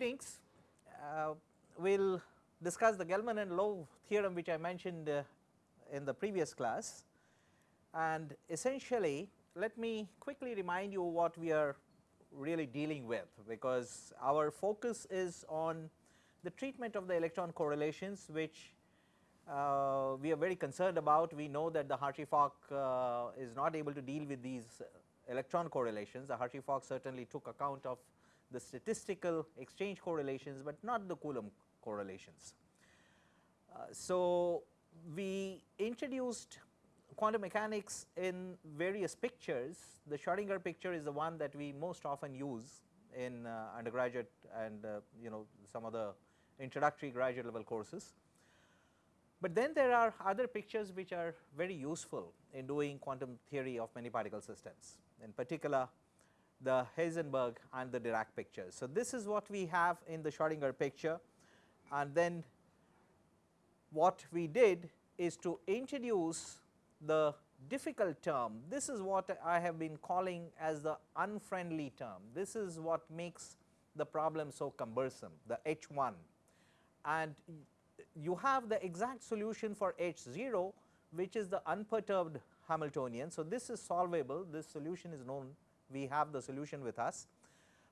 Greetings. Uh, we will discuss the Gell-Mann and Low theorem which I mentioned uh, in the previous class and essentially let me quickly remind you what we are really dealing with because our focus is on the treatment of the electron correlations which uh, we are very concerned about. We know that the Hartree-Fock uh, is not able to deal with these electron correlations. The Hartree-Fock certainly took account of the statistical exchange correlations, but not the Coulomb correlations. Uh, so, we introduced quantum mechanics in various pictures. The Schrodinger picture is the one that we most often use in uh, undergraduate and uh, you know some of the introductory graduate level courses. But then there are other pictures which are very useful in doing quantum theory of many particle systems in particular the Heisenberg and the Dirac pictures. So, this is what we have in the Schrodinger picture and then what we did is to introduce the difficult term. This is what I have been calling as the unfriendly term. This is what makes the problem so cumbersome the H 1 and you have the exact solution for H 0 which is the unperturbed Hamiltonian. So, this is solvable this solution is known we have the solution with us,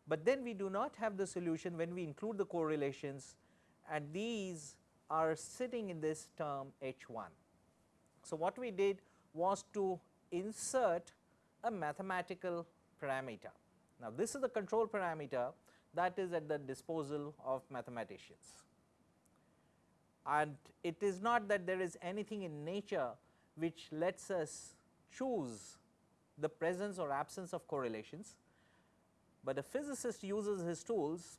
but then we do not have the solution when we include the correlations and these are sitting in this term H 1. So, what we did was to insert a mathematical parameter. Now, this is the control parameter that is at the disposal of mathematicians and it is not that there is anything in nature which lets us choose the presence or absence of correlations, but a physicist uses his tools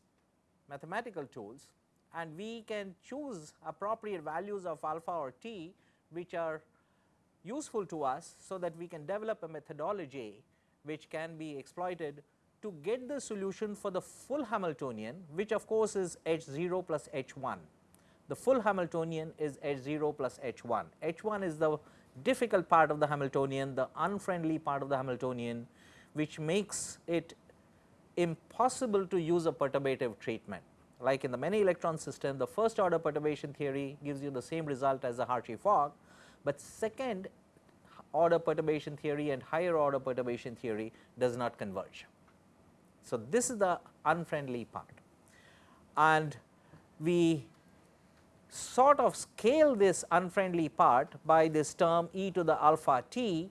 mathematical tools and we can choose appropriate values of alpha or t which are useful to us. So, that we can develop a methodology which can be exploited to get the solution for the full Hamiltonian which of course is h 0 plus h 1 the full Hamiltonian is H 0 plus H 1. H 1 is the difficult part of the Hamiltonian, the unfriendly part of the Hamiltonian which makes it impossible to use a perturbative treatment. Like in the many electron system, the first order perturbation theory gives you the same result as the Hartree-Fock, but second order perturbation theory and higher order perturbation theory does not converge. So, this is the unfriendly part and we sort of scale this unfriendly part by this term e to the alpha t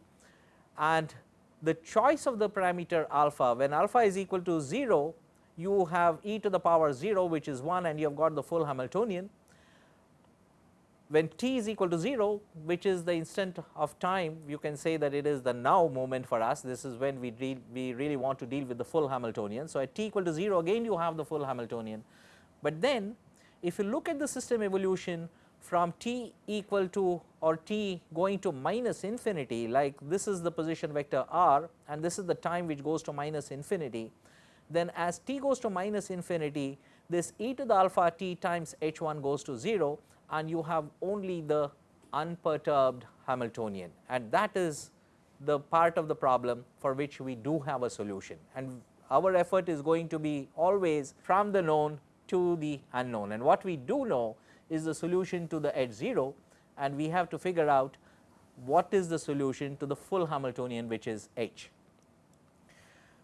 and the choice of the parameter alpha when alpha is equal to 0 you have e to the power 0 which is 1 and you have got the full Hamiltonian. When t is equal to 0 which is the instant of time you can say that it is the now moment for us this is when we deal we really want to deal with the full Hamiltonian. So, at t equal to 0 again you have the full Hamiltonian, but then if you look at the system evolution from t equal to or t going to minus infinity like this is the position vector r and this is the time which goes to minus infinity, then as t goes to minus infinity this e to the alpha t times h 1 goes to 0 and you have only the unperturbed Hamiltonian. And that is the part of the problem for which we do have a solution. And our effort is going to be always from the known to the unknown and what we do know is the solution to the H 0 and we have to figure out what is the solution to the full Hamiltonian which is H.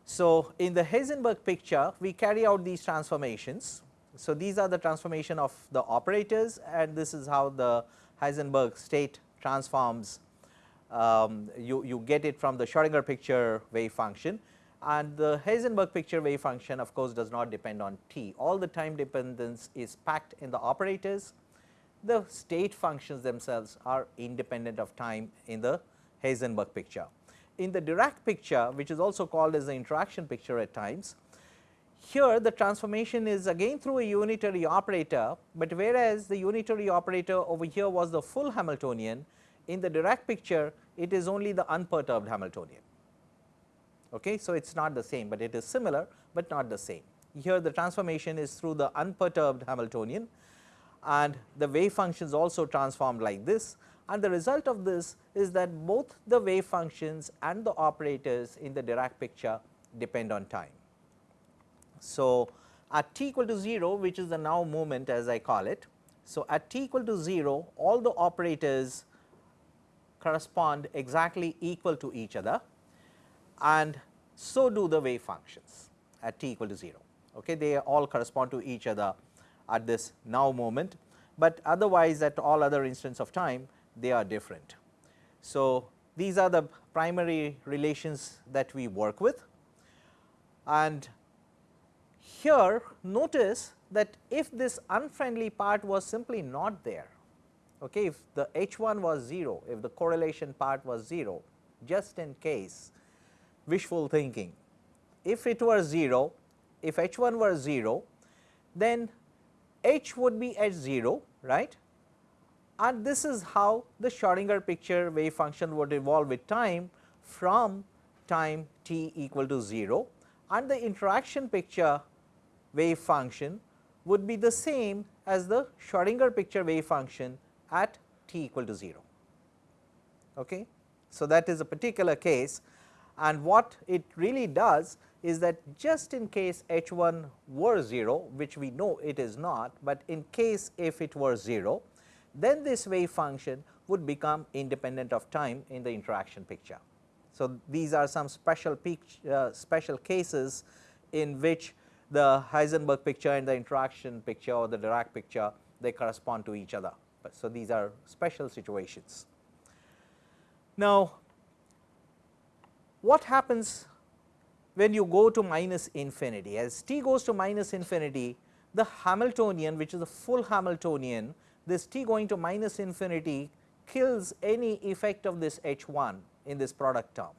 So, in the Heisenberg picture we carry out these transformations. So, these are the transformation of the operators and this is how the Heisenberg state transforms um, you, you get it from the Schrodinger picture wave function and the Heisenberg picture wave function of course does not depend on t, all the time dependence is packed in the operators. The state functions themselves are independent of time in the Heisenberg picture. In the Dirac picture which is also called as the interaction picture at times, here the transformation is again through a unitary operator, but whereas the unitary operator over here was the full Hamiltonian, in the Dirac picture it is only the unperturbed Hamiltonian. Okay. So, it is not the same, but it is similar, but not the same. Here the transformation is through the unperturbed Hamiltonian and the wave functions also transformed like this and the result of this is that both the wave functions and the operators in the Dirac picture depend on time. So, at t equal to 0 which is the now moment as I call it. So, at t equal to 0 all the operators correspond exactly equal to each other and so do the wave functions at t equal to 0. Okay. They all correspond to each other at this now moment, but otherwise at all other instants of time they are different. So, these are the primary relations that we work with and here notice that if this unfriendly part was simply not there, okay, if the H 1 was 0, if the correlation part was 0 just in case wishful thinking, if it were 0, if H 1 were 0 then H would be at 0 right and this is how the Schrodinger picture wave function would evolve with time from time t equal to 0 and the interaction picture wave function would be the same as the Schrodinger picture wave function at t equal to 0. Okay. So, that is a particular case and what it really does is that just in case h 1 were 0 which we know it is not, but in case if it were 0 then this wave function would become independent of time in the interaction picture. So, these are some special uh, special cases in which the Heisenberg picture and the interaction picture or the Dirac picture they correspond to each other. So, these are special situations. Now, what happens when you go to minus infinity? As t goes to minus infinity the Hamiltonian which is a full Hamiltonian this t going to minus infinity kills any effect of this h 1 in this product term.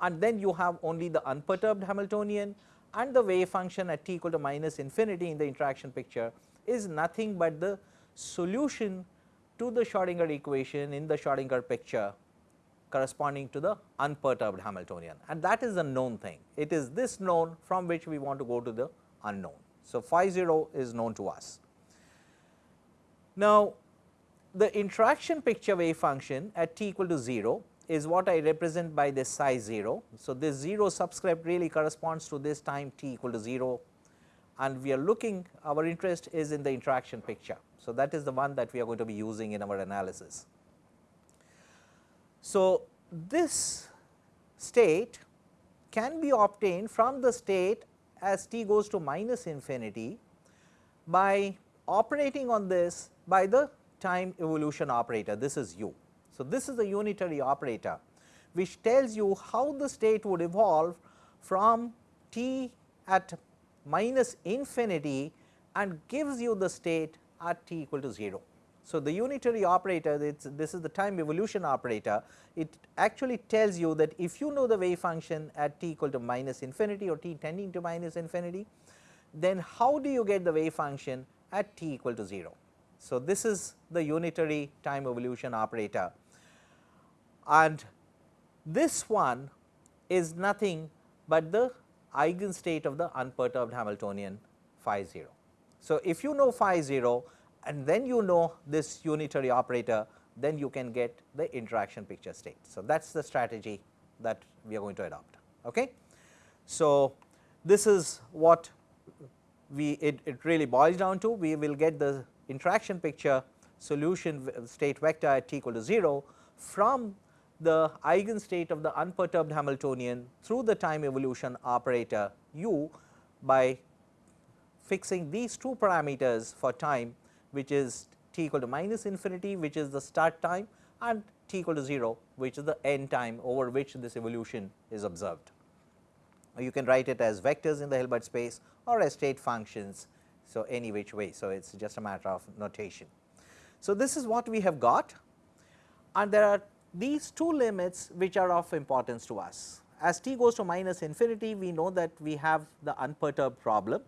And then you have only the unperturbed Hamiltonian and the wave function at t equal to minus infinity in the interaction picture is nothing but the solution to the Schrodinger equation in the Schrodinger picture corresponding to the unperturbed Hamiltonian and that is a known thing. It is this known from which we want to go to the unknown. So, phi 0 is known to us. Now, the interaction picture wave function at t equal to 0 is what I represent by this psi 0. So, this 0 subscript really corresponds to this time t equal to 0 and we are looking our interest is in the interaction picture. So, that is the one that we are going to be using in our analysis. So, this state can be obtained from the state as t goes to minus infinity by operating on this by the time evolution operator this is u. So, this is the unitary operator which tells you how the state would evolve from t at minus infinity and gives you the state at t equal to 0. So, the unitary operator this is the time evolution operator it actually tells you that if you know the wave function at t equal to minus infinity or t tending to minus infinity then how do you get the wave function at t equal to 0. So, this is the unitary time evolution operator and this one is nothing but the eigenstate of the unperturbed Hamiltonian phi 0. So, if you know phi 0 and then you know this unitary operator then you can get the interaction picture state. So, that is the strategy that we are going to adopt. Okay. So, this is what we it, it really boils down to we will get the interaction picture solution state vector at t equal to 0 from the eigenstate of the unperturbed Hamiltonian through the time evolution operator u by fixing these two parameters for time which is t equal to minus infinity which is the start time and t equal to 0 which is the end time over which this evolution is observed. You can write it as vectors in the Hilbert space or as state functions. So, any which way. So, it is just a matter of notation. So, this is what we have got and there are these two limits which are of importance to us. As t goes to minus infinity we know that we have the unperturbed problem.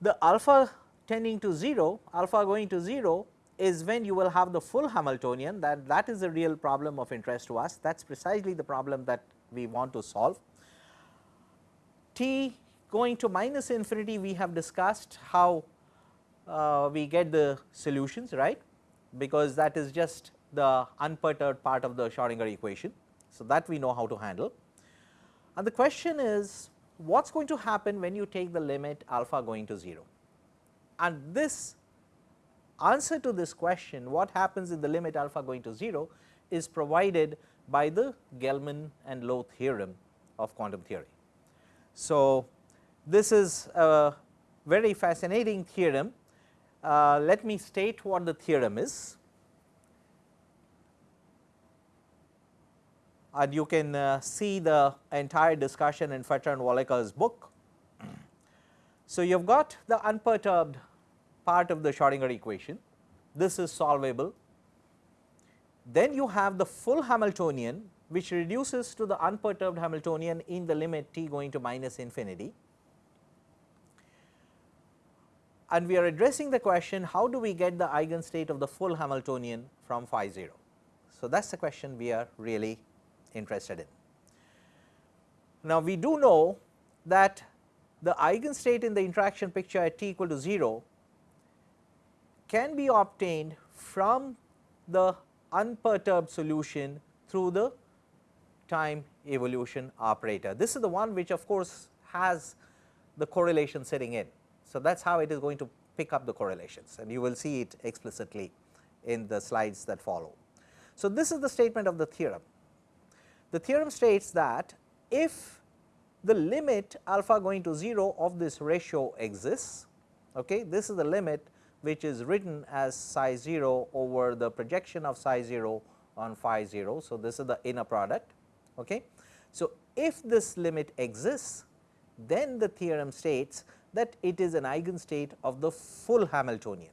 The alpha tending to 0, alpha going to 0 is when you will have the full Hamiltonian that that is the real problem of interest to us that is precisely the problem that we want to solve. T going to minus infinity we have discussed how uh, we get the solutions right because that is just the unperturbed part of the Schrodinger equation. So, that we know how to handle and the question is what is going to happen when you take the limit alpha going to 0. And this answer to this question what happens in the limit alpha going to 0 is provided by the Gell-Mann and Low theorem of quantum theory. So, this is a very fascinating theorem. Uh, let me state what the theorem is. and you can uh, see the entire discussion in Fetter and Walecka's book. So, you have got the unperturbed part of the Schrodinger equation, this is solvable. Then you have the full Hamiltonian which reduces to the unperturbed Hamiltonian in the limit t going to minus infinity. And we are addressing the question how do we get the eigenstate of the full Hamiltonian from phi 0. So, that is the question we are really interested in. Now, we do know that the eigenstate in the interaction picture at t equal to 0 can be obtained from the unperturbed solution through the time evolution operator. This is the one which of course has the correlation sitting in. So, that is how it is going to pick up the correlations and you will see it explicitly in the slides that follow. So, this is the statement of the theorem. The theorem states that if the limit alpha going to 0 of this ratio exists, okay, this is the limit which is written as psi 0 over the projection of psi 0 on phi 0. So, this is the inner product. Okay. So, if this limit exists then the theorem states that it is an eigenstate of the full Hamiltonian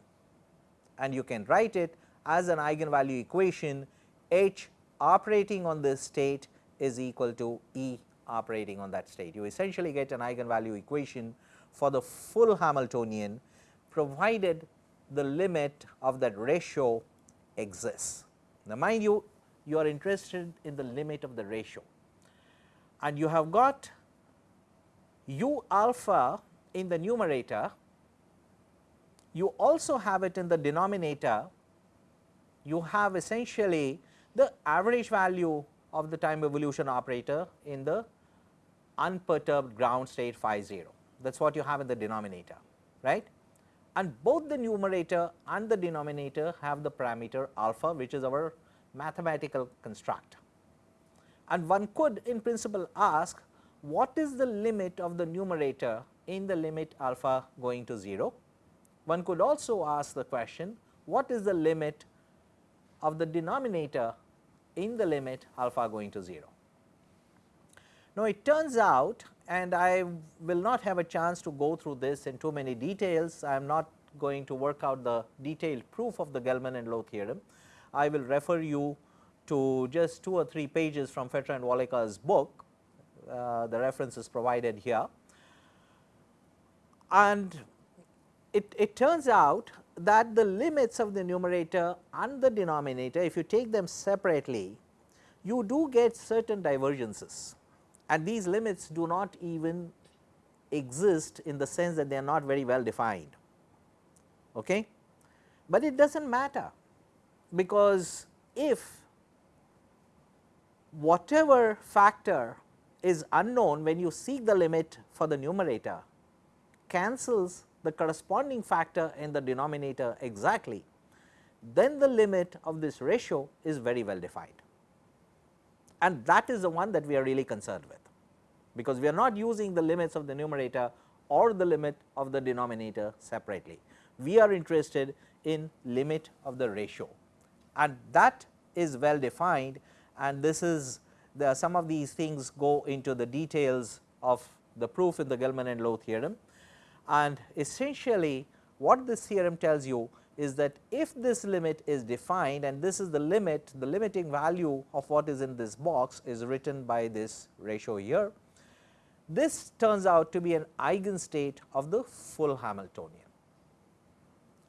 and you can write it as an eigenvalue equation H operating on this state is equal to E operating on that state. You essentially get an eigenvalue equation for the full Hamiltonian provided the limit of that ratio exists. Now, mind you, you are interested in the limit of the ratio and you have got u alpha in the numerator, you also have it in the denominator, you have essentially the average value of the time evolution operator in the unperturbed ground state phi 0. That is what you have in the denominator, right and both the numerator and the denominator have the parameter alpha which is our mathematical construct. And one could in principle ask what is the limit of the numerator in the limit alpha going to 0. One could also ask the question what is the limit of the denominator in the limit alpha going to 0. Now, it turns out and I will not have a chance to go through this in too many details. I am not going to work out the detailed proof of the Gell-Mann and Low theorem. I will refer you to just 2 or 3 pages from Fetter and Walecka's book, uh, the reference is provided here. And it, it turns out that the limits of the numerator and the denominator, if you take them separately, you do get certain divergences and these limits do not even exist in the sense that they are not very well defined. Okay? But it does not matter because if whatever factor is unknown when you seek the limit for the numerator cancels the corresponding factor in the denominator exactly, then the limit of this ratio is very well defined and that is the one that we are really concerned with, because we are not using the limits of the numerator or the limit of the denominator separately. We are interested in limit of the ratio. And that is well defined. And this is the some of these things go into the details of the proof in the Gell-Mann and Low theorem. And essentially what this theorem tells you is that if this limit is defined and this is the limit, the limiting value of what is in this box is written by this ratio here. This turns out to be an eigenstate of the full Hamiltonian.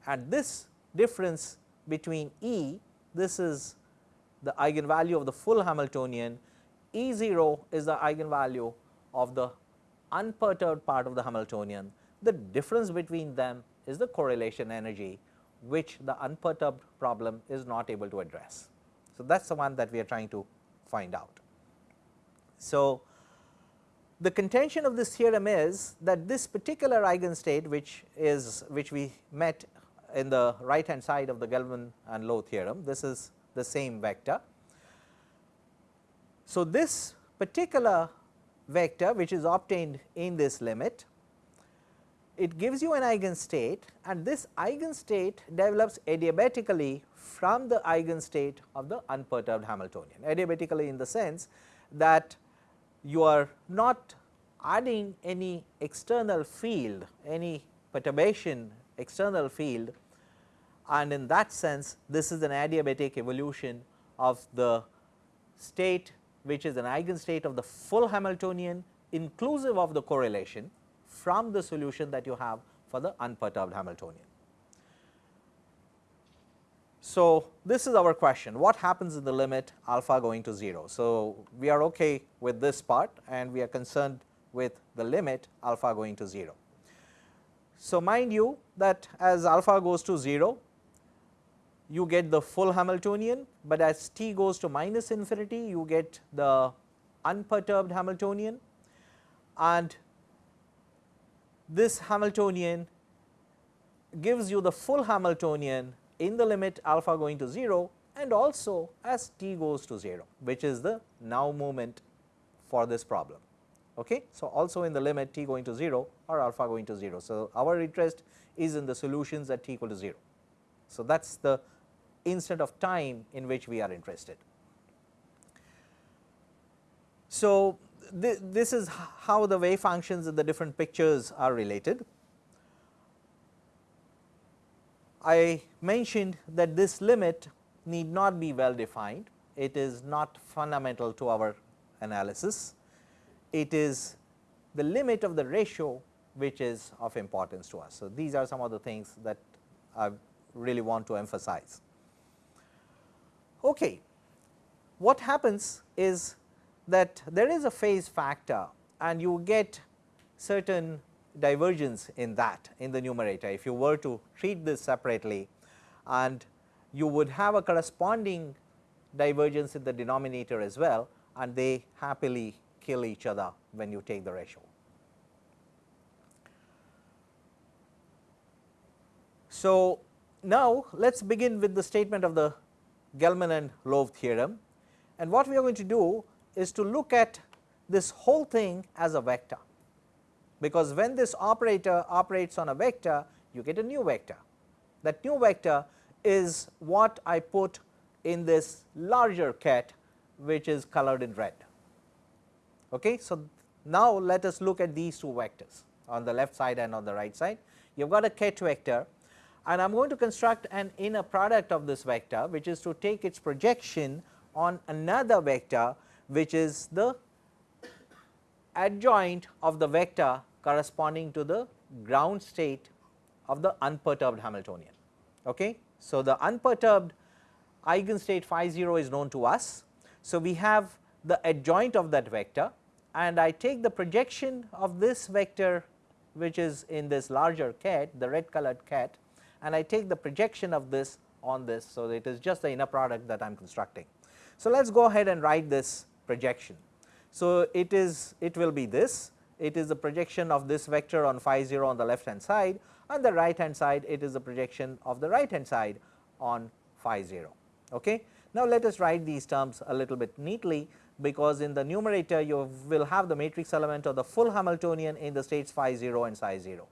And this difference between E, this is the eigenvalue of the full Hamiltonian, E 0 is the eigenvalue of the unperturbed part of the Hamiltonian. The difference between them is the correlation energy which the unperturbed problem is not able to address. So, that is the one that we are trying to find out. So, the contention of this theorem is that this particular eigenstate which is which we met in the right hand side of the Gell-Mann and Low theorem, this is the same vector. So, this particular vector which is obtained in this limit, it gives you an eigenstate and this eigenstate develops adiabatically from the eigenstate of the unperturbed Hamiltonian. Adiabatically in the sense that you are not adding any external field, any perturbation external field and in that sense this is an adiabatic evolution of the state which is an eigenstate of the full Hamiltonian inclusive of the correlation from the solution that you have for the unperturbed Hamiltonian. So, this is our question what happens in the limit alpha going to 0. So, we are okay with this part and we are concerned with the limit alpha going to 0. So, mind you that as alpha goes to 0 you get the full Hamiltonian, but as t goes to minus infinity you get the unperturbed Hamiltonian and this Hamiltonian gives you the full Hamiltonian in the limit alpha going to 0 and also as t goes to 0 which is the now moment for this problem. Okay. So, also in the limit t going to 0 or alpha going to 0. So, our interest is in the solutions at t equal to 0. So, that is the instant of time in which we are interested. So, th this is how the wave functions in the different pictures are related. I mentioned that this limit need not be well defined, it is not fundamental to our analysis, it is the limit of the ratio which is of importance to us. So, these are some of the things that I really want to emphasize. Okay. What happens is that there is a phase factor and you get certain divergence in that in the numerator. If you were to treat this separately and you would have a corresponding divergence in the denominator as well and they happily kill each other when you take the ratio. So, now let us begin with the statement of the Gell-Mann and Low theorem and what we are going to do is to look at this whole thing as a vector, because when this operator operates on a vector you get a new vector. That new vector is what I put in this larger ket which is colored in red. Okay. So, now let us look at these two vectors on the left side and on the right side. You have got a ket vector and I am going to construct an inner product of this vector which is to take its projection on another vector which is the adjoint of the vector corresponding to the ground state of the unperturbed Hamiltonian. Okay. So, the unperturbed eigenstate phi 0 is known to us. So, we have the adjoint of that vector and I take the projection of this vector which is in this larger ket the red colored ket and I take the projection of this on this. So, it is just the inner product that I am constructing. So, let us go ahead and write this projection. So, it is it will be this it is the projection of this vector on phi 0 on the left hand side on the right hand side it is the projection of the right hand side on phi 0. Okay. Now, let us write these terms a little bit neatly because in the numerator you will have the matrix element of the full Hamiltonian in the states phi 0 and psi 0.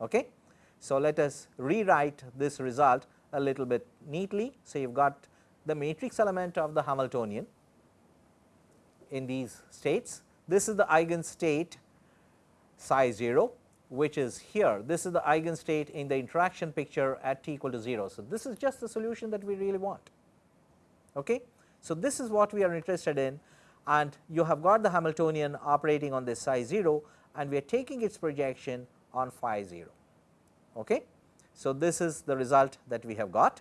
Okay. So, let us rewrite this result a little bit neatly. So, you have got the matrix element of the Hamiltonian in these states. This is the eigenstate psi 0 which is here. This is the eigenstate in the interaction picture at t equal to 0. So, this is just the solution that we really want. Okay. So, this is what we are interested in and you have got the Hamiltonian operating on this psi 0 and we are taking its projection on phi 0. Okay. So, this is the result that we have got.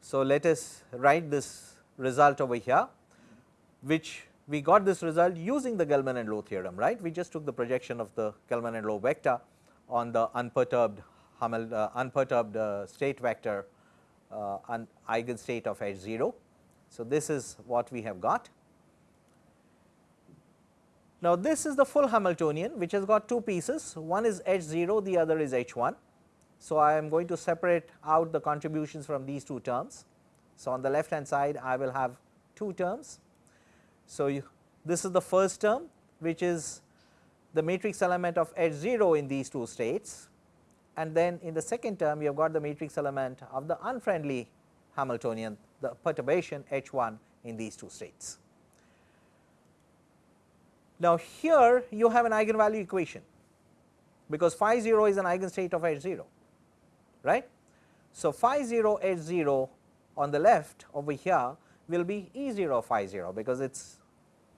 So, let us write this result over here which we got this result using the Gell-Mann and Low theorem right. We just took the projection of the Gell-Mann and Low vector on the unperturbed Hamil, uh, unperturbed uh, state vector uh, and eigenstate of H 0. So, this is what we have got Now, this is the full Hamiltonian which has got two pieces, one is H 0, the other is H 1. So, I am going to separate out the contributions from these two terms. So, on the left hand side I will have two terms. So, you, this is the first term which is the matrix element of H 0 in these two states and then in the second term you have got the matrix element of the unfriendly Hamiltonian the perturbation H 1 in these two states. Now, here you have an eigenvalue equation because phi 0 is an eigenstate of H 0 right. So, phi 0 H 0 on the left over here will be E 0 phi 0 because it is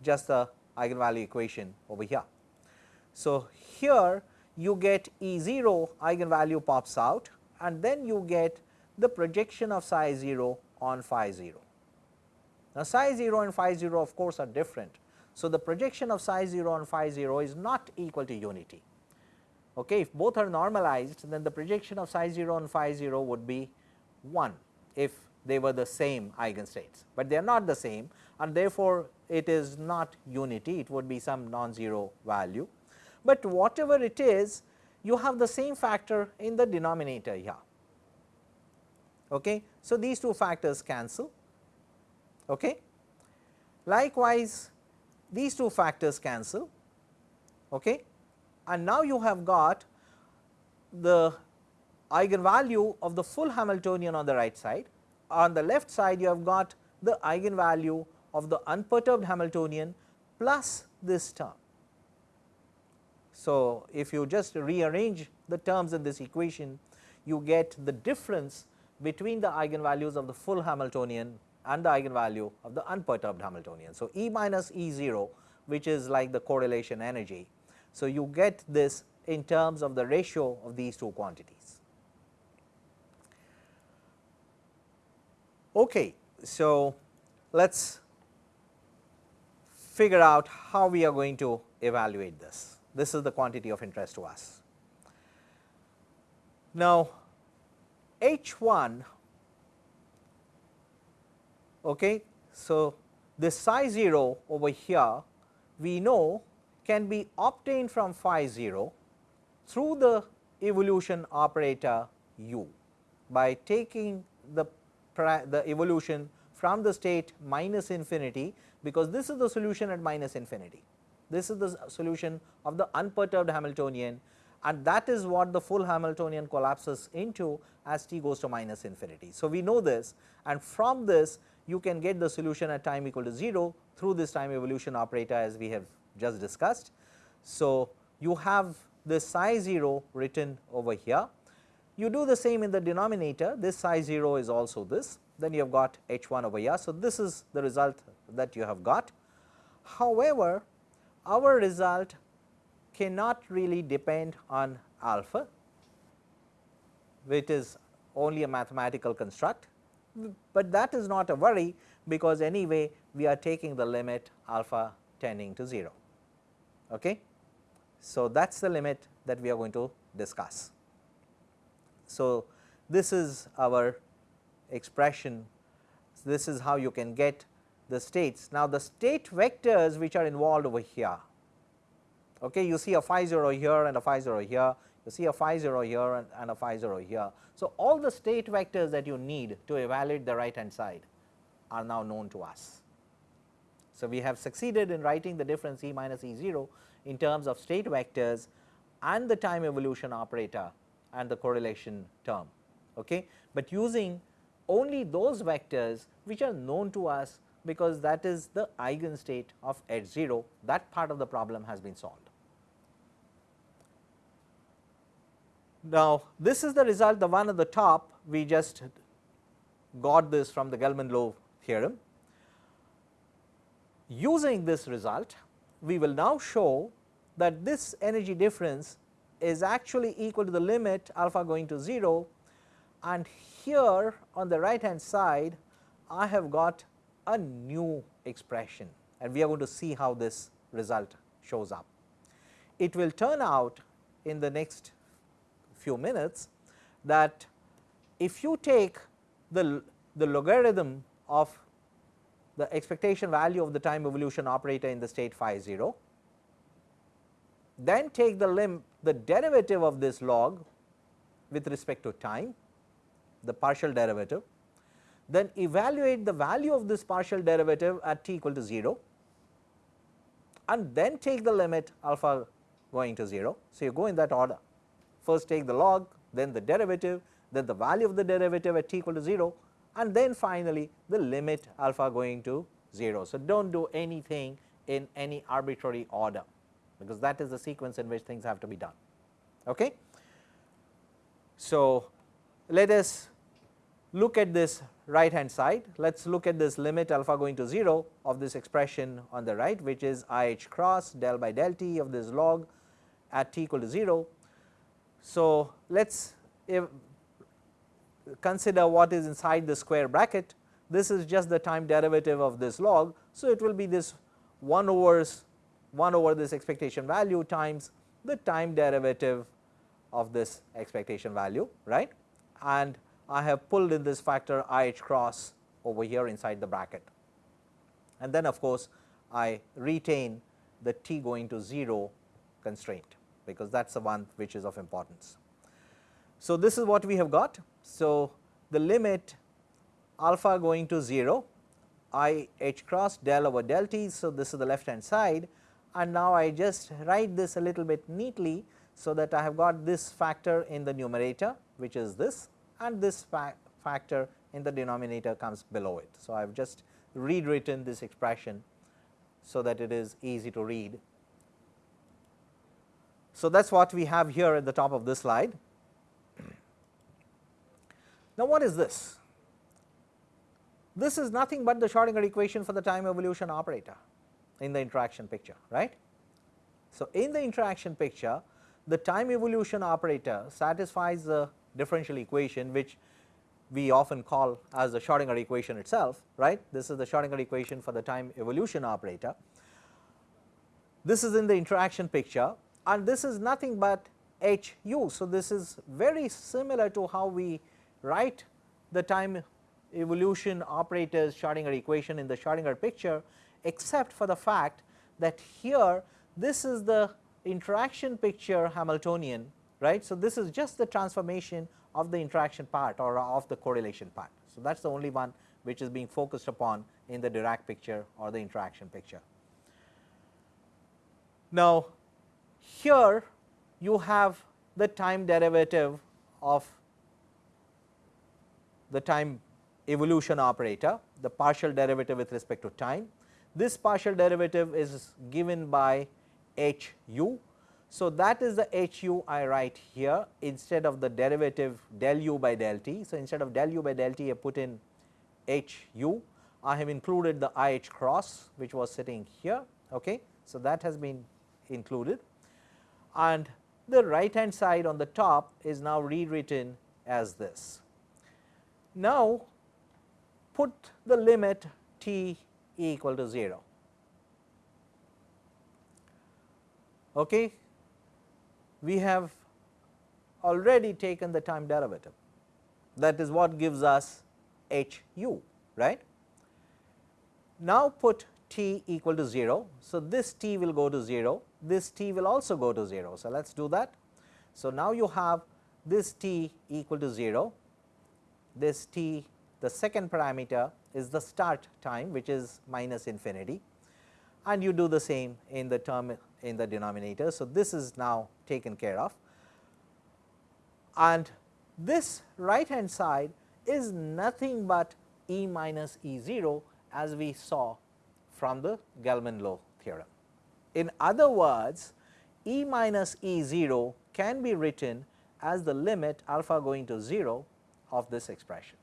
just the eigenvalue equation over here. So, here you get E 0 eigenvalue pops out and then you get the projection of psi 0 on phi 0. Now, psi 0 and phi 0 of course are different. So, the projection of psi 0 on phi 0 is not equal to unity. Okay. If both are normalized then the projection of psi 0 on phi 0 would be 1 if they were the same eigenstates, but they are not the same and therefore, it is not unity it would be some non-zero value, but whatever it is you have the same factor in the denominator here. Okay. So, these two factors cancel. Okay. Likewise, these two factors cancel okay. and now you have got the eigenvalue of the full Hamiltonian on the right side. On the left side you have got the eigenvalue of the unperturbed Hamiltonian plus this term. So, if you just rearrange the terms in this equation you get the difference between the eigenvalues of the full Hamiltonian and the eigenvalue of the unperturbed Hamiltonian. So, E minus E 0 which is like the correlation energy. So, you get this in terms of the ratio of these two quantities. Okay, so let us figure out how we are going to evaluate this. This is the quantity of interest to us. Now, H 1 okay. So, this psi 0 over here we know can be obtained from phi 0 through the evolution operator u by taking the, the evolution from the state minus infinity because this is the solution at minus infinity. This is the solution of the unperturbed Hamiltonian and that is what the full Hamiltonian collapses into as t goes to minus infinity. So, we know this and from this you can get the solution at time equal to 0 through this time evolution operator as we have just discussed. So, you have this psi 0 written over here. You do the same in the denominator this psi 0 is also this then you have got h 1 over here. So, this is the result that you have got. However, our result cannot really depend on alpha which is only a mathematical construct, but that is not a worry because anyway we are taking the limit alpha tending to 0. Okay. So, that is the limit that we are going to discuss. So, this is our expression, this is how you can get the states. Now, the state vectors which are involved over here, okay, you see a phi 0 here and a phi 0 here, you see a phi 0 here and, and a phi 0 here. So, all the state vectors that you need to evaluate the right hand side are now known to us. So, we have succeeded in writing the difference E minus E 0 in terms of state vectors and the time evolution operator and the correlation term. Okay. But using only those vectors which are known to us because that is the eigenstate of H 0 that part of the problem has been solved. Now, this is the result the one at the top we just got this from the Gell-Mann-Low theorem. Using this result we will now show that this energy difference is actually equal to the limit alpha going to 0 and here on the right hand side I have got a new expression and we are going to see how this result shows up. It will turn out in the next few minutes that if you take the, the logarithm of the expectation value of the time evolution operator in the state phi 0 then take the lim the derivative of this log with respect to time, the partial derivative, then evaluate the value of this partial derivative at t equal to 0 and then take the limit alpha going to 0. So, you go in that order first take the log then the derivative then the value of the derivative at t equal to 0 and then finally the limit alpha going to 0. So, do not do anything in any arbitrary order because that is the sequence in which things have to be done. Okay. So, let us look at this right hand side, let us look at this limit alpha going to 0 of this expression on the right which is i h cross del by del t of this log at t equal to 0. So, let us consider what is inside the square bracket this is just the time derivative of this log. So, it will be this 1 over 1 over this expectation value times the time derivative of this expectation value right and I have pulled in this factor i h cross over here inside the bracket. And then of course, I retain the t going to 0 constraint because that is the one which is of importance. So, this is what we have got. So, the limit alpha going to 0 i h cross del over del t. So, this is the left hand side and now I just write this a little bit neatly. So, that I have got this factor in the numerator which is this and this fa factor in the denominator comes below it. So, I have just rewritten this expression so that it is easy to read. So, that is what we have here at the top of this slide. Now, what is this? This is nothing but the Schrodinger equation for the time evolution operator in the interaction picture, right. So, in the interaction picture the time evolution operator satisfies the differential equation which we often call as the Schrodinger equation itself, right. This is the Schrodinger equation for the time evolution operator. This is in the interaction picture and this is nothing but h u. So, this is very similar to how we write the time evolution operators Schrodinger equation in the Schrodinger picture except for the fact that here this is the interaction picture Hamiltonian right. So, this is just the transformation of the interaction part or of the correlation part. So, that is the only one which is being focused upon in the Dirac picture or the interaction picture. Now, here you have the time derivative of the time evolution operator, the partial derivative with respect to time. This partial derivative is given by h u so, that is the h u I write here instead of the derivative del u by del t. So, instead of del u by del t I put in h u I have included the i h cross which was sitting here. Okay. So, that has been included and the right hand side on the top is now rewritten as this. Now, put the limit t equal to 0. Okay we have already taken the time derivative that is what gives us h u right. Now put t equal to 0. So, this t will go to 0, this t will also go to 0. So, let us do that. So, now you have this t equal to 0, this t the second parameter is the start time which is minus infinity and you do the same in the term in the denominator. So, this is now taken care of and this right hand side is nothing but E minus E 0 as we saw from the Gell-Mann-Low theorem. In other words, E minus E 0 can be written as the limit alpha going to 0 of this expression.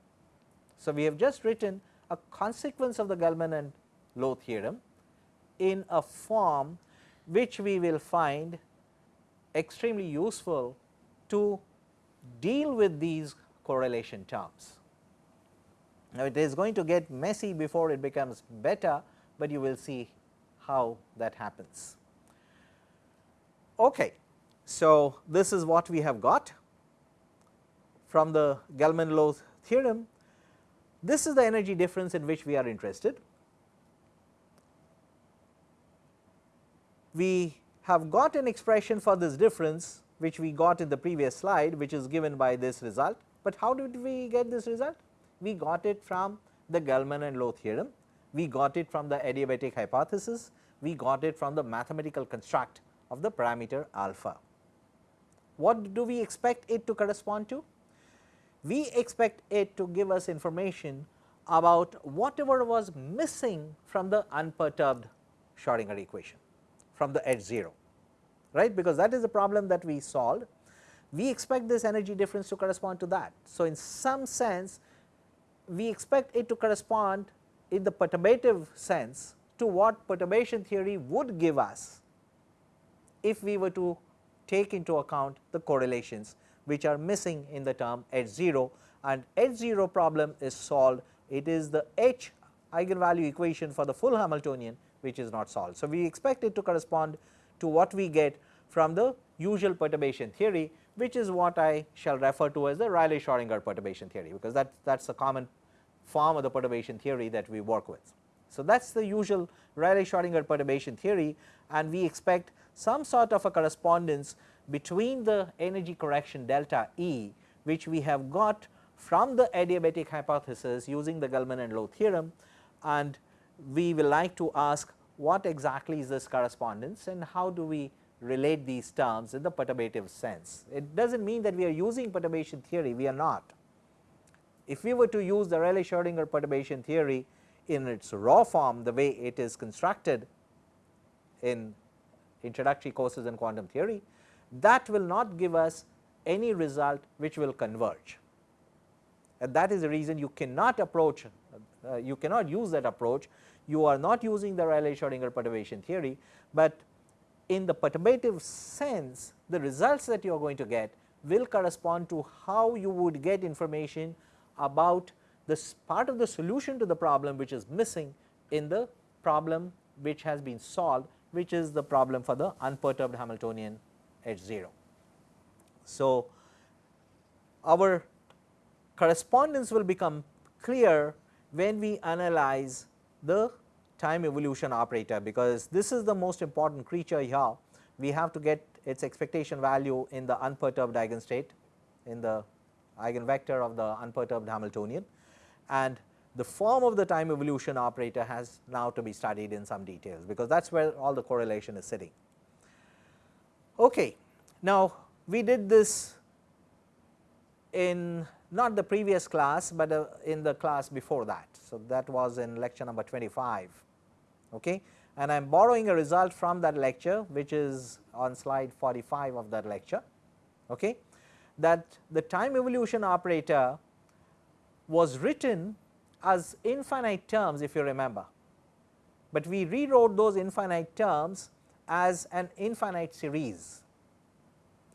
So, we have just written a consequence of the Gell-Mann and Low theorem in a form which we will find extremely useful to deal with these correlation terms. Now, it is going to get messy before it becomes better, but you will see how that happens. Okay. So, this is what we have got from the Gell-Mann-Low theorem. This is the energy difference in which we are interested. we have got an expression for this difference which we got in the previous slide which is given by this result, but how did we get this result? We got it from the Gell-Mann and Low theorem, we got it from the adiabatic hypothesis, we got it from the mathematical construct of the parameter alpha. What do we expect it to correspond to? We expect it to give us information about whatever was missing from the unperturbed Schrodinger equation from the edge 0 right because that is the problem that we solved. We expect this energy difference to correspond to that. So, in some sense we expect it to correspond in the perturbative sense to what perturbation theory would give us if we were to take into account the correlations which are missing in the term H 0 and H 0 problem is solved it is the H eigenvalue equation for the full Hamiltonian which is not solved. So, we expect it to correspond to what we get from the usual perturbation theory which is what I shall refer to as the Rayleigh Schrodinger perturbation theory because that that is the common form of the perturbation theory that we work with. So, that is the usual Rayleigh Schrodinger perturbation theory and we expect some sort of a correspondence between the energy correction delta E which we have got from the adiabatic hypothesis using the Gell-Mann and Low theorem and we will like to ask what exactly is this correspondence and how do we relate these terms in the perturbative sense. It does not mean that we are using perturbation theory, we are not. If we were to use the Rayleigh Schrodinger perturbation theory in its raw form the way it is constructed in introductory courses in quantum theory, that will not give us any result which will converge. And that is the reason you cannot approach, uh, you cannot use that approach. You are not using the Rayleigh Schrodinger perturbation theory, but in the perturbative sense the results that you are going to get will correspond to how you would get information about this part of the solution to the problem which is missing in the problem which has been solved which is the problem for the unperturbed Hamiltonian H 0. So, our correspondence will become clear when we analyze the time evolution operator because this is the most important creature here. We have to get its expectation value in the unperturbed eigenstate in the eigenvector of the unperturbed Hamiltonian and the form of the time evolution operator has now to be studied in some details because that is where all the correlation is sitting. Okay. Now, we did this in not the previous class, but uh, in the class before that. So, that was in lecture number 25 okay. and I am borrowing a result from that lecture which is on slide 45 of that lecture okay, that the time evolution operator was written as infinite terms if you remember, but we rewrote those infinite terms as an infinite series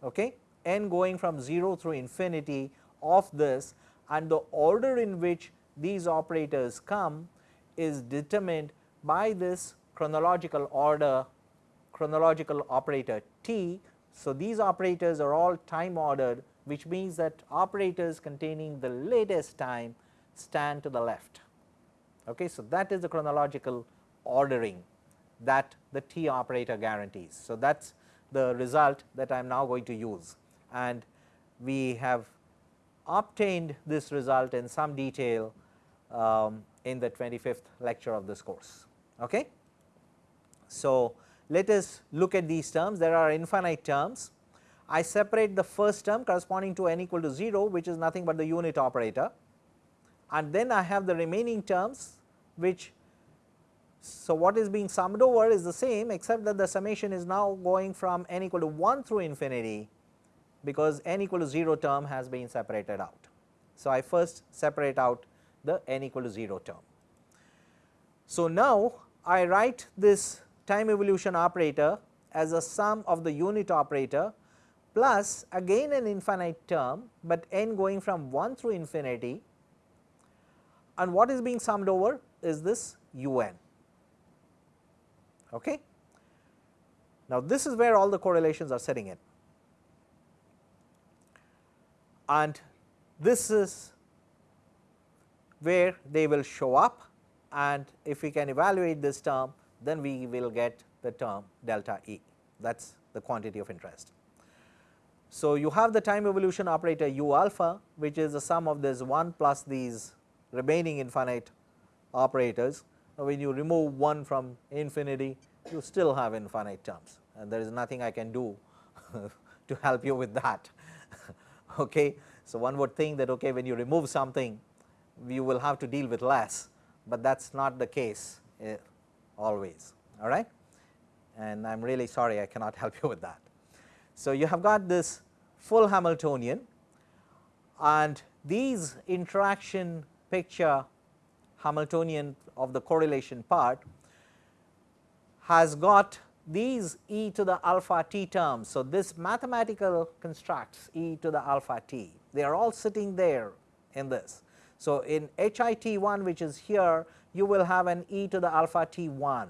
okay, n going from 0 through infinity of this and the order in which these operators come is determined by this chronological order chronological operator t. So, these operators are all time ordered which means that operators containing the latest time stand to the left. Okay. So, that is the chronological ordering that the T operator guarantees. So, that is the result that I am now going to use and we have obtained this result in some detail um, in the 25th lecture of this course. Okay. So, let us look at these terms there are infinite terms. I separate the first term corresponding to n equal to 0 which is nothing but the unit operator and then I have the remaining terms which so what is being summed over is the same except that the summation is now going from n equal to 1 through infinity because n equal to 0 term has been separated out. So, I first separate out the n equal to 0 term. So, now I write this time evolution operator as a sum of the unit operator plus again an infinite term, but n going from 1 through infinity and what is being summed over is this u n. Okay. Now, this is where all the correlations are setting in and this is where they will show up and if we can evaluate this term then we will get the term delta E that is the quantity of interest. So, you have the time evolution operator u alpha which is the sum of this 1 plus these remaining infinite operators. When you remove 1 from infinity you still have infinite terms and there is nothing I can do to help you with that. okay. So, one would think that okay, when you remove something you will have to deal with less, but that is not the case uh, always all right and I am really sorry I cannot help you with that. So, you have got this full Hamiltonian and these interaction picture Hamiltonian of the correlation part has got these e to the alpha t terms. So, this mathematical constructs e to the alpha t they are all sitting there in this. So, in HIT 1 which is here you will have an e to the alpha t 1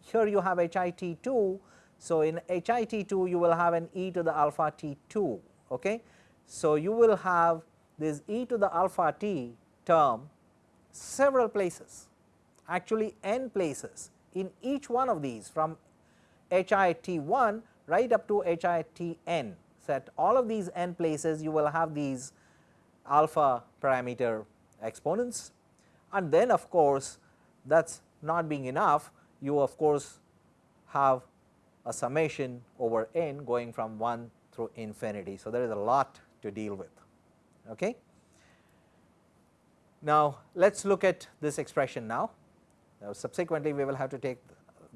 here you have HIT 2. So, in HIT 2 you will have an e to the alpha t 2. Okay. So, you will have this e to the alpha t term several places actually n places in each one of these from HIT 1 right up to HITN. So, at all of these n places you will have these alpha parameter exponents and then of course, that is not being enough you of course have a summation over n going from 1 through infinity. So, there is a lot to deal with. Okay. Now, let us look at this expression now. now. Subsequently, we will have to take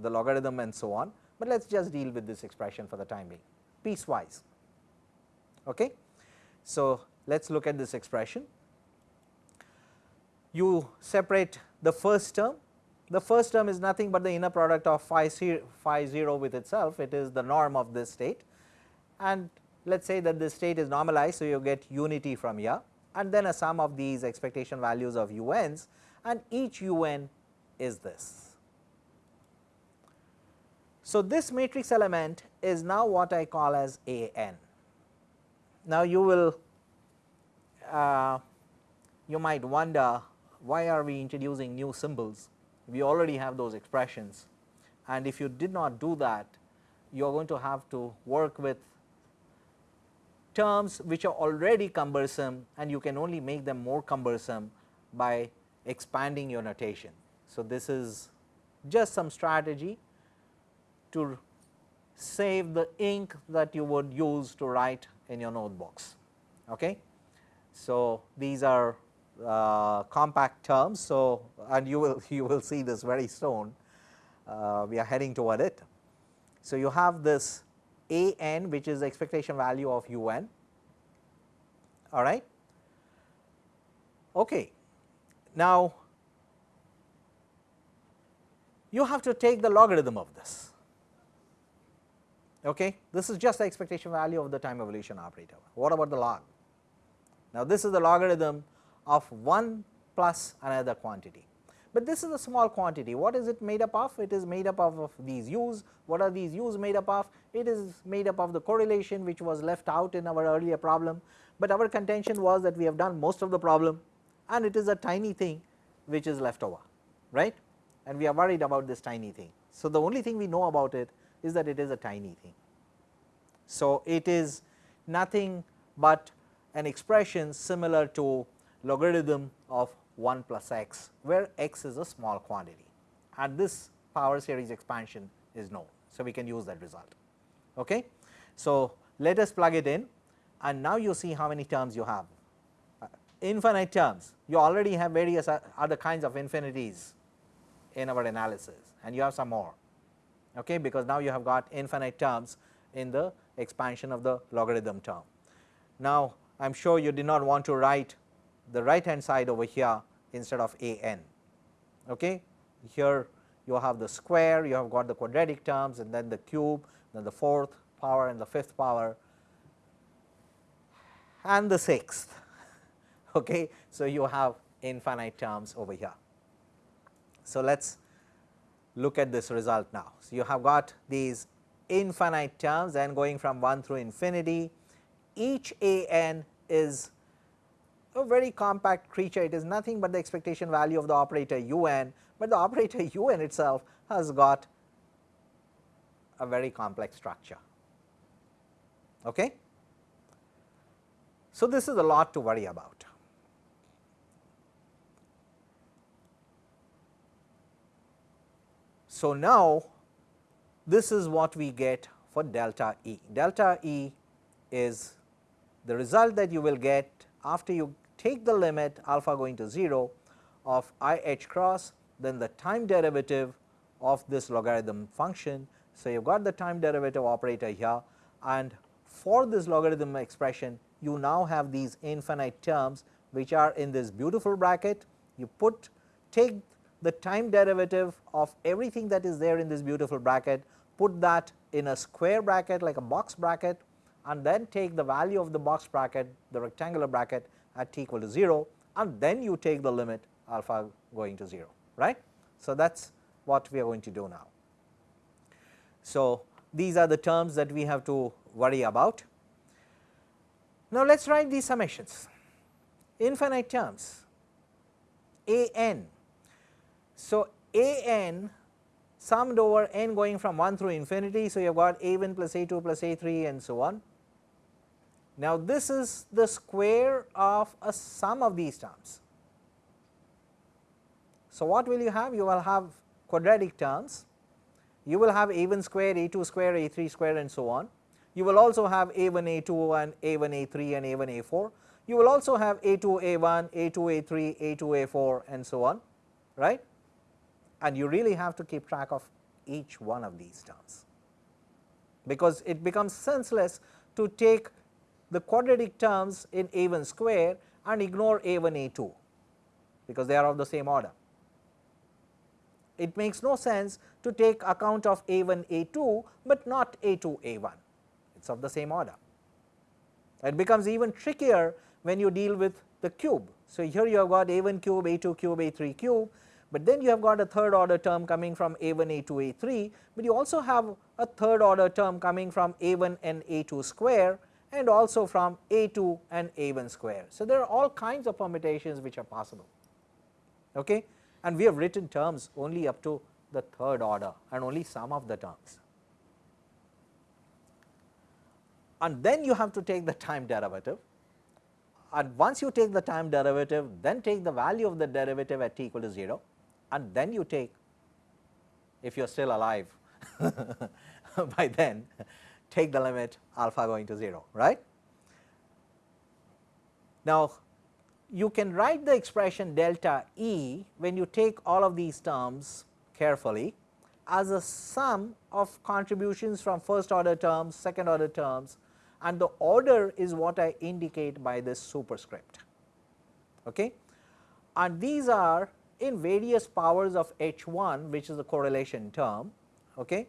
the logarithm and so on, but let us just deal with this expression for the time being piecewise. Okay. So, let us look at this expression. You separate the first term the first term is nothing but the inner product of phi, phi 0 with itself, it is the norm of this state and let us say that this state is normalized. So, you get unity from here and then a sum of these expectation values of uns and each un is this. So, this matrix element is now what I call as A n. Now, you will uh, you might wonder why are we introducing new symbols we already have those expressions and if you did not do that you are going to have to work with terms which are already cumbersome and you can only make them more cumbersome by expanding your notation. So, this is just some strategy to save the ink that you would use to write in your notebooks. Okay. So, these are uh, compact terms. So, and you will you will see this very soon uh, we are heading toward it. So, you have this a n which is the expectation value of u n all right. Okay. Now, you have to take the logarithm of this. Okay. This is just the expectation value of the time evolution operator. What about the log? Now, this is the logarithm of 1 plus another quantity. But this is a small quantity, what is it made up of? It is made up of, of these u's, what are these u's made up of? It is made up of the correlation which was left out in our earlier problem, but our contention was that we have done most of the problem and it is a tiny thing which is left over, right and we are worried about this tiny thing. So, the only thing we know about it is that it is a tiny thing. So, it is nothing but an expression similar to logarithm of 1 plus x where x is a small quantity and this power series expansion is known. So, we can use that result. Okay. So, let us plug it in and now you see how many terms you have uh, infinite terms you already have various other kinds of infinities in our analysis and you have some more okay because now you have got infinite terms in the expansion of the logarithm term. Now, I am sure you did not want to write the right hand side over here instead of a n. Okay. Here you have the square, you have got the quadratic terms and then the cube, then the fourth power and the fifth power and the sixth. Okay. So, you have infinite terms over here. So, let us look at this result now. So, you have got these infinite terms and going from 1 through infinity each a n is a very compact creature it is nothing but the expectation value of the operator u n, but the operator u n itself has got a very complex structure. Okay? So, this is a lot to worry about. So, now this is what we get for delta E. Delta E is the result that you will get after you take the limit alpha going to 0 of i h cross then the time derivative of this logarithm function. So, you have got the time derivative operator here and for this logarithm expression you now have these infinite terms which are in this beautiful bracket. You put take the time derivative of everything that is there in this beautiful bracket, put that in a square bracket like a box bracket and then take the value of the box bracket the rectangular bracket at t equal to 0 and then you take the limit alpha going to 0 right. So, that is what we are going to do now. So, these are the terms that we have to worry about. Now, let us write these summations infinite terms a n so, a n summed over n going from 1 through infinity. So, you have got a 1 plus a 2 plus a 3 and so on. Now, this is the square of a sum of these terms. So, what will you have? You will have quadratic terms, you will have a 1 square, a 2 square, a 3 square and so on. You will also have a 1 a 2 and a 1 a 3 and a 1 a 4. You will also have a 2 a 1, a 2 a 3, a 2 a 4 and so on right and you really have to keep track of each one of these terms, because it becomes senseless to take the quadratic terms in a 1 square and ignore a 1 a 2, because they are of the same order. It makes no sense to take account of a 1 a 2, but not a 2 a 1, it is of the same order. It becomes even trickier when you deal with the cube. So, here you have got a 1 cube, a 2 cube, a 3 cube but then you have got a third order term coming from a1 a2 a3, but you also have a third order term coming from a1 and a2 square and also from a2 and a1 square. So, there are all kinds of permutations which are possible okay? and we have written terms only up to the third order and only some of the terms. And then you have to take the time derivative and once you take the time derivative then take the value of the derivative at t equal to 0 and then you take if you are still alive by then take the limit alpha going to 0 right. Now, you can write the expression delta E when you take all of these terms carefully as a sum of contributions from first order terms, second order terms and the order is what I indicate by this superscript. Okay. And these are in various powers of h 1 which is a correlation term okay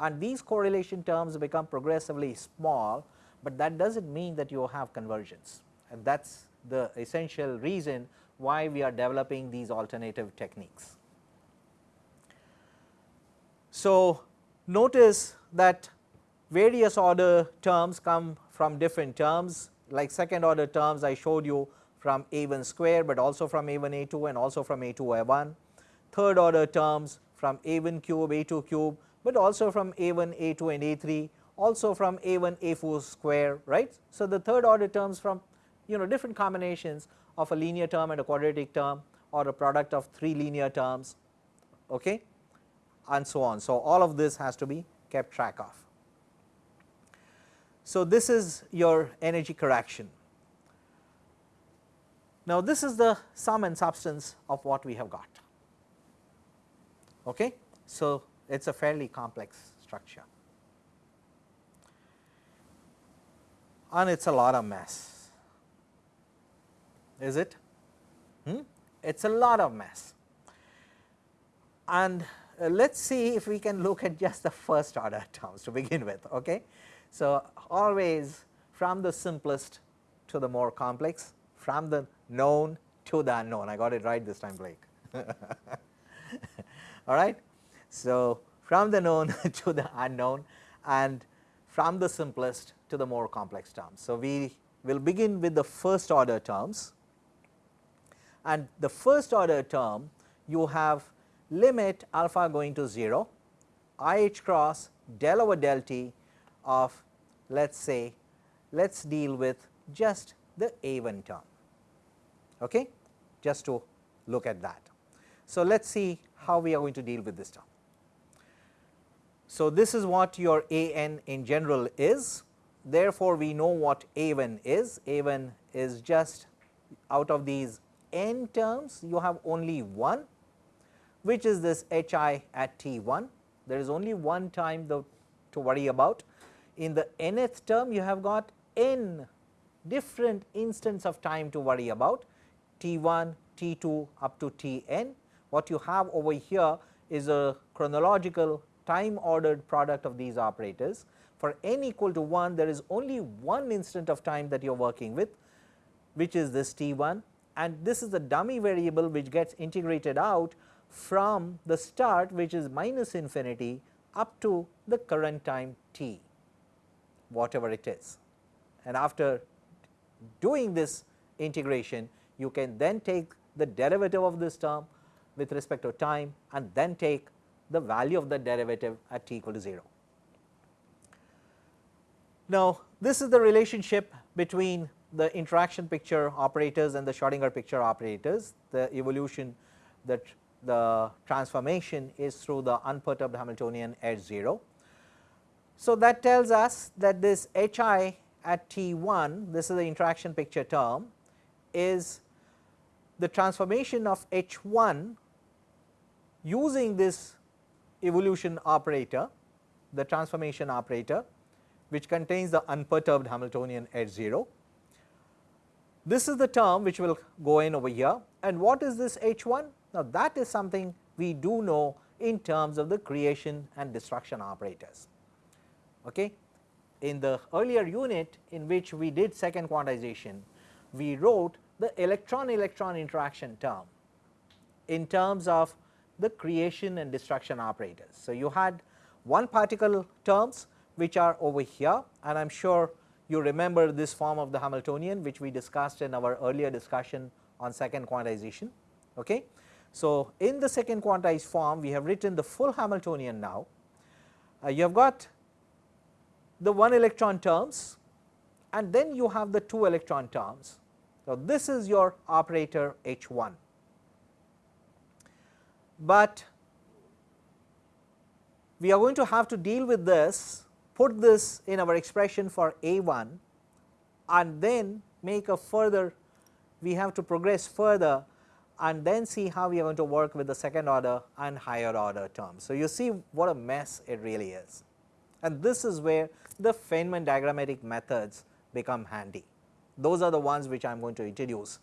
and these correlation terms become progressively small, but that does not mean that you have convergence. And that is the essential reason why we are developing these alternative techniques. So, notice that various order terms come from different terms. Like second order terms I showed you from a1 square, but also from a1 a2 and also from a2 a1, third order terms from a1 cube a2 cube, but also from a1 a2 and a3 also from a1 a4 square right. So, the third order terms from you know different combinations of a linear term and a quadratic term or a product of 3 linear terms okay, and so on. So, all of this has to be kept track of. So, this is your energy correction now, this is the sum and substance of what we have got. Okay? So, it is a fairly complex structure and it is a lot of mess, is it? Hmm? It is a lot of mess and uh, let us see if we can look at just the first order terms to begin with. Okay? So, always from the simplest to the more complex, from the known to the unknown. I got it right this time Blake. All right. So, from the known to the unknown and from the simplest to the more complex terms. So, we will begin with the first order terms and the first order term you have limit alpha going to 0 i h cross del over del t of let us say let us deal with just the A1 term okay, just to look at that. So, let us see how we are going to deal with this term. So, this is what your A n in general is therefore, we know what A 1 is, A 1 is just out of these n terms you have only one which is this h i at t 1. There is only one time the, to worry about. In the nth term you have got n different instants of time to worry about t 1, t 2 up to t n. What you have over here is a chronological time ordered product of these operators. For n equal to 1 there is only one instant of time that you are working with which is this t 1 and this is the dummy variable which gets integrated out from the start which is minus infinity up to the current time t whatever it is. And after doing this integration you can then take the derivative of this term with respect to time and then take the value of the derivative at t equal to 0. Now, this is the relationship between the interaction picture operators and the Schrodinger picture operators, the evolution that the transformation is through the unperturbed Hamiltonian at 0. So, that tells us that this H i at T 1, this is the interaction picture term, is the transformation of H 1 using this evolution operator, the transformation operator which contains the unperturbed Hamiltonian at 0 this is the term which will go in over here and what is this H 1? Now, that is something we do know in terms of the creation and destruction operators. Okay. In the earlier unit in which we did second quantization, we wrote the electron electron interaction term in terms of the creation and destruction operators. So, you had one particle terms which are over here and I am sure you remember this form of the Hamiltonian which we discussed in our earlier discussion on second quantization. Okay. So, in the second quantized form we have written the full Hamiltonian now. Uh, you have got the 1 electron terms and then you have the 2 electron terms. So, this is your operator H 1, but we are going to have to deal with this put this in our expression for A 1 and then make a further we have to progress further and then see how we are going to work with the second order and higher order terms. So, you see what a mess it really is and this is where the Feynman diagrammatic methods become handy. Those are the ones which I am going to introduce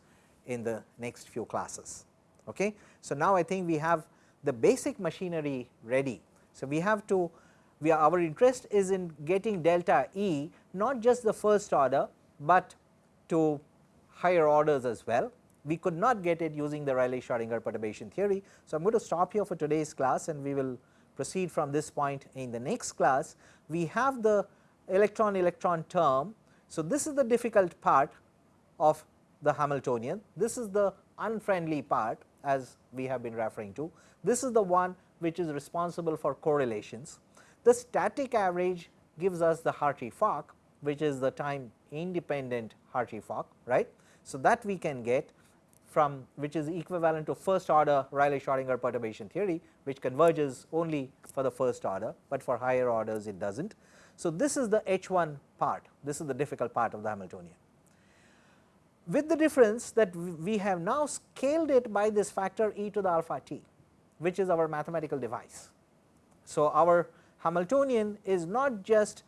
in the next few classes. Okay. So, now I think we have the basic machinery ready. So, we have to we are our interest is in getting delta E not just the first order, but to higher orders as well. We could not get it using the Rayleigh Schrodinger perturbation theory. So, I am going to stop here for today's class and we will proceed from this point in the next class. We have the electron electron term. So, this is the difficult part of the Hamiltonian, this is the unfriendly part as we have been referring to, this is the one which is responsible for correlations. The static average gives us the Hartree-Fock which is the time independent Hartree-Fock right. So, that we can get from which is equivalent to first order Rayleigh Schrodinger perturbation theory which converges only for the first order, but for higher orders it does not. So, this is the H 1 part, this is the difficult part of the Hamiltonian. With the difference that we have now scaled it by this factor e to the alpha t which is our mathematical device. So, our Hamiltonian is not just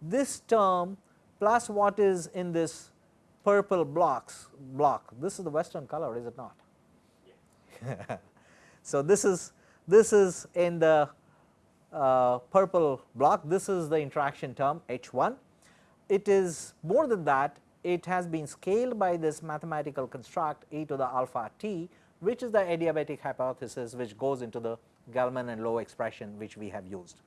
this term plus what is in this purple blocks block. This is the western color is it not? Yeah. so, this is this is in the uh, purple block this is the interaction term H 1. It is more than that it has been scaled by this mathematical construct e to the alpha t which is the adiabatic hypothesis which goes into the Gell-Mann and Low expression which we have used.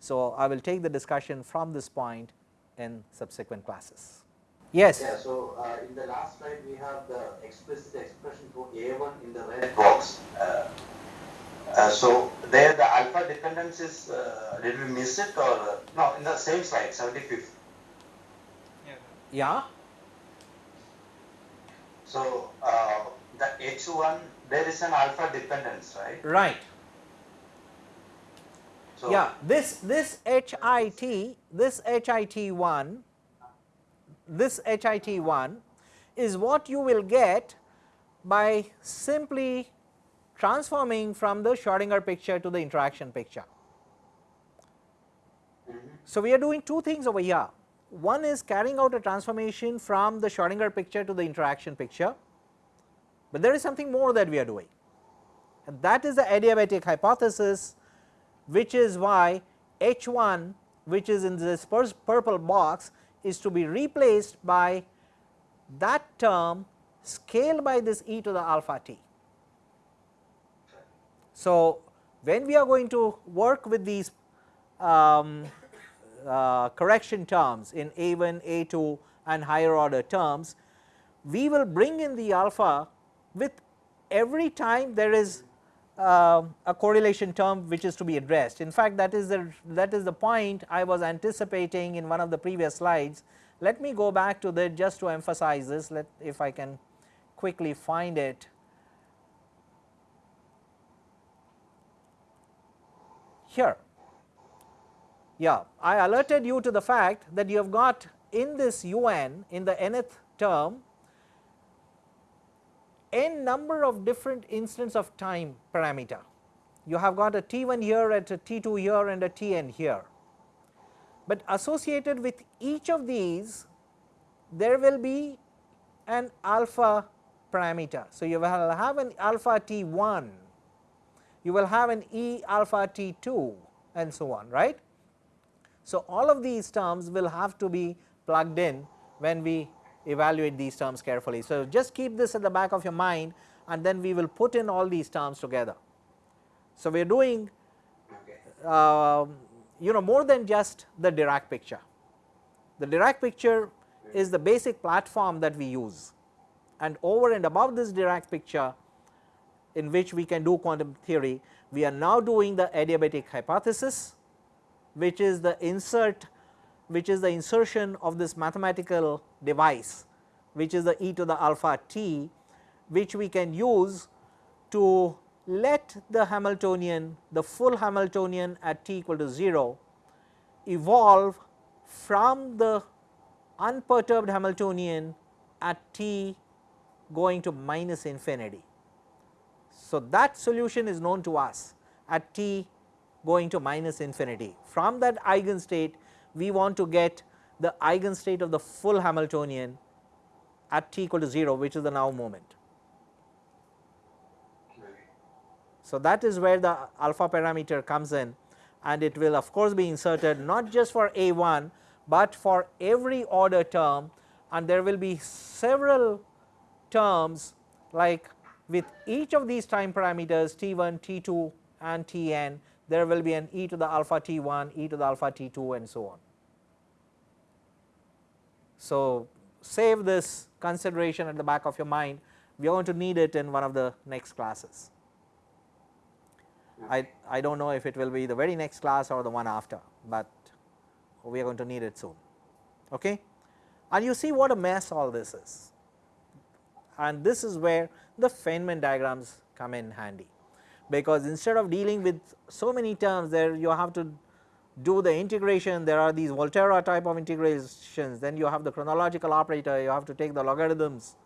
So, I will take the discussion from this point in subsequent classes. Yes. Yeah, so uh, in the last slide we have the explicit expression for A1 in the red box. Uh, uh, so there the alpha dependence is, uh, did we miss it or, uh, no, in the same slide, 75th. Yeah, So, uh, the H1, there is an alpha dependence, right? right. So, Yeah, this this HIT, this HIT1, this HIT1 is what you will get by simply transforming from the Schrodinger picture to the interaction picture. So, we are doing two things over here. One is carrying out a transformation from the Schrodinger picture to the interaction picture, but there is something more that we are doing and that is the adiabatic hypothesis which is why H 1 which is in this pur- purple box is to be replaced by that term scaled by this e to the alpha t. So, when we are going to work with these um, uh, correction terms in A 1, A 2 and higher order terms, we will bring in the alpha with every time there is uh, a correlation term which is to be addressed. In fact, that is the that is the point I was anticipating in one of the previous slides. Let me go back to that just to emphasize this. Let if I can quickly find it. Here, yeah, I alerted you to the fact that you have got in this un in the nth term n number of different instants of time parameter. You have got a t 1 here at a t 2 here and a t n here, but associated with each of these there will be an alpha parameter. So, you will have an alpha t 1, you will have an e alpha t 2 and so on right. So, all of these terms will have to be plugged in when we evaluate these terms carefully. So, just keep this at the back of your mind and then we will put in all these terms together. So, we are doing uh, you know more than just the Dirac picture. The Dirac picture is the basic platform that we use and over and above this Dirac picture in which we can do quantum theory, we are now doing the adiabatic hypothesis which is the insert which is the insertion of this mathematical device which is the e to the alpha t which we can use to let the Hamiltonian the full Hamiltonian at t equal to 0 evolve from the unperturbed Hamiltonian at t going to minus infinity. So, that solution is known to us at t going to minus infinity. From that eigenstate we want to get the eigenstate of the full Hamiltonian at t equal to 0 which is the now moment. So, that is where the alpha parameter comes in and it will of course be inserted not just for a 1, but for every order term and there will be several terms like with each of these time parameters t 1, t 2 and t n there will be an e to the alpha t 1, e to the alpha t 2 and so on. So, save this consideration at the back of your mind, we are going to need it in one of the next classes. I, I do not know if it will be the very next class or the one after, but we are going to need it soon. Okay? And you see what a mess all this is and this is where the Feynman diagrams come in handy, because instead of dealing with so many terms there you have to do the integration there are these Volterra type of integrations then you have the chronological operator you have to take the logarithms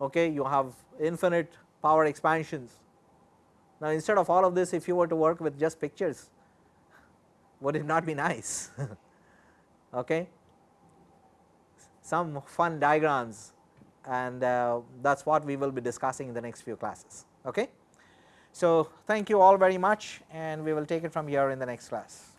okay you have infinite power expansions. Now instead of all of this if you were to work with just pictures would it not be nice okay some fun diagrams and uh, that is what we will be discussing in the next few classes. Okay. So, thank you all very much and we will take it from here in the next class.